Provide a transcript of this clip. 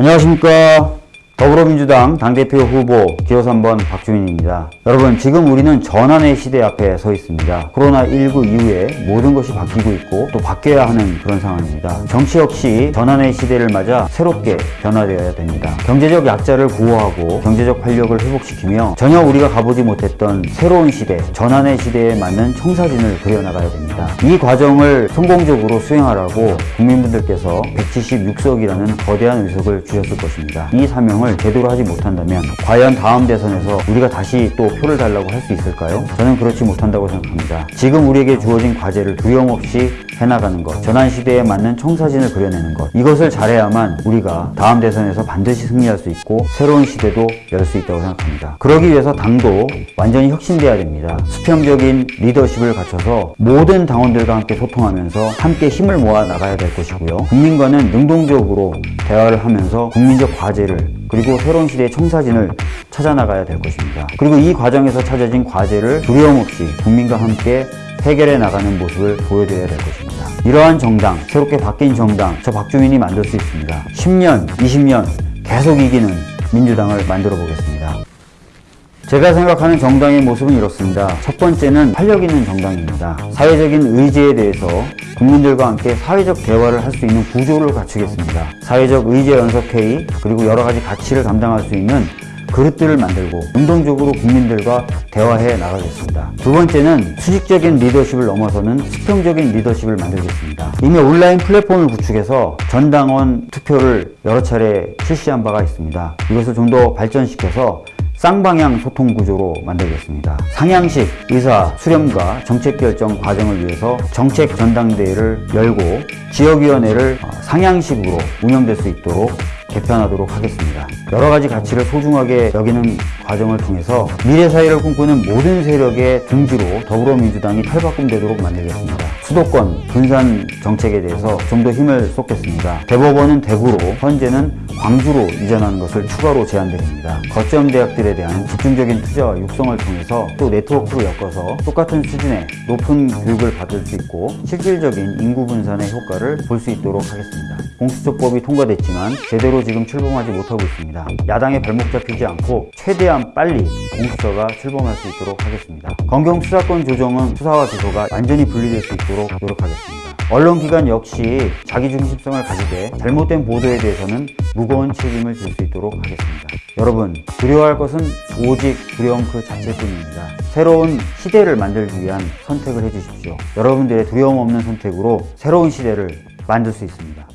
안녕하십니까 더불어민주당 당대표 후보 기호 3번 박주민입니다. 여러분 지금 우리는 전환의 시대 앞에 서 있습니다. 코로나19 이후에 모든 것이 바뀌고 있고 또 바뀌어야 하는 그런 상황입니다. 정치 역시 전환의 시대를 맞아 새롭게 변화되어야 됩니다. 경제적 약자를 구호하고 경제적 활력을 회복시키며 전혀 우리가 가보지 못했던 새로운 시대, 전환의 시대에 맞는 청사진을 그려나가야 됩니다. 이 과정을 성공적으로 수행하라고 국민분들께서 176석이라는 거대한 의석을 주셨을 것입니다. 이 사명을 제대로 하지 못한다면 과연 다음 대선에서 우리가 다시 또 표를 달라고 할 수 있을까요? 저는 그렇지 못한다고 생각합니다. 지금 우리에게 주어진 과제를 두려움 없이 해나가는 것, 전환 시대에 맞는 청사진을 그려내는 것, 이것을 잘해야만 우리가 다음 대선에서 반드시 승리할 수 있고 새로운 시대도 열 수 있다고 생각합니다. 그러기 위해서 당도 완전히 혁신돼야 됩니다. 수평적인 리더십을 갖춰서 모든 당원들과 함께 소통하면서 함께 힘을 모아 나가야 될 것이고요. 국민과는 능동적으로 대화를 하면서 국민적 과제를 그리고 새로운 시대의 청사진을 찾아나가야 될 것입니다. 그리고 이 과정에서 찾아진 과제를 두려움 없이 국민과 함께 해결해 나가는 모습을 보여드려야 될 것입니다. 이러한 정당, 새롭게 바뀐 정당, 저 박주민이 만들 수 있습니다. 10년, 20년 계속 이기는 민주당을 만들어 보겠습니다. 제가 생각하는 정당의 모습은 이렇습니다. 첫 번째는 활력 있는 정당입니다. 사회적인 의제에 대해서 국민들과 함께 사회적 대화를 할 수 있는 구조를 갖추겠습니다. 사회적 의제 연석회의 그리고 여러 가지 가치를 감당할 수 있는 그릇들을 만들고 능동적으로 국민들과 대화해 나가겠습니다. 두 번째는 수직적인 리더십을 넘어서는 수평적인 리더십을 만들겠습니다. 이미 온라인 플랫폼을 구축해서 전당원 투표를 여러 차례 실시한 바가 있습니다. 이것을 좀 더 발전시켜서 쌍방향 소통 구조로 만들겠습니다. 상향식 의사 수렴과 정책 결정 과정을 위해서 정책 전당대회를 열고 지역위원회를 어, 상향식으로 운영될 수 있도록 개편하도록 하겠습니다. 여러 가지 가치를 소중하게 여기는 과정을 통해서 미래 사회를 꿈꾸는 모든 세력의 둥지로 더불어민주당이 탈바꿈되도록 만들겠습니다. 수도권 분산 정책에 대해서 좀 더 힘을 쏟겠습니다. 대법원은 대구로, 현재는 광주로 이전하는 것을 추가로 제안드립니다. 거점 대학들에 대한 집중적인 투자와 육성을 통해서 또 네트워크로 엮어서 똑같은 수준의 높은 교육을 받을 수 있고 실질적인 인구 분산의 효과를 볼 수 있도록 하겠습니다. 공수처법이 통과됐지만 제대로 지금 출범하지 못하고 있습니다. 야당의 발목 잡히지 않고 최대한 빨리 공수처가 출범할 수 있도록 하겠습니다. 검경 수사권 조정은 수사와 기소가 완전히 분리될 수 있도록 노력하겠습니다. 언론기관 역시 자기중심성을 가지되 잘못된 보도에 대해서는 무거운 책임을 질 수 있도록 하겠습니다. 여러분, 두려워할 것은 오직 두려움 그 자체뿐입니다. 새로운 시대를 만들기 위한 선택을 해주십시오. 여러분들의 두려움 없는 선택으로 새로운 시대를 만들 수 있습니다.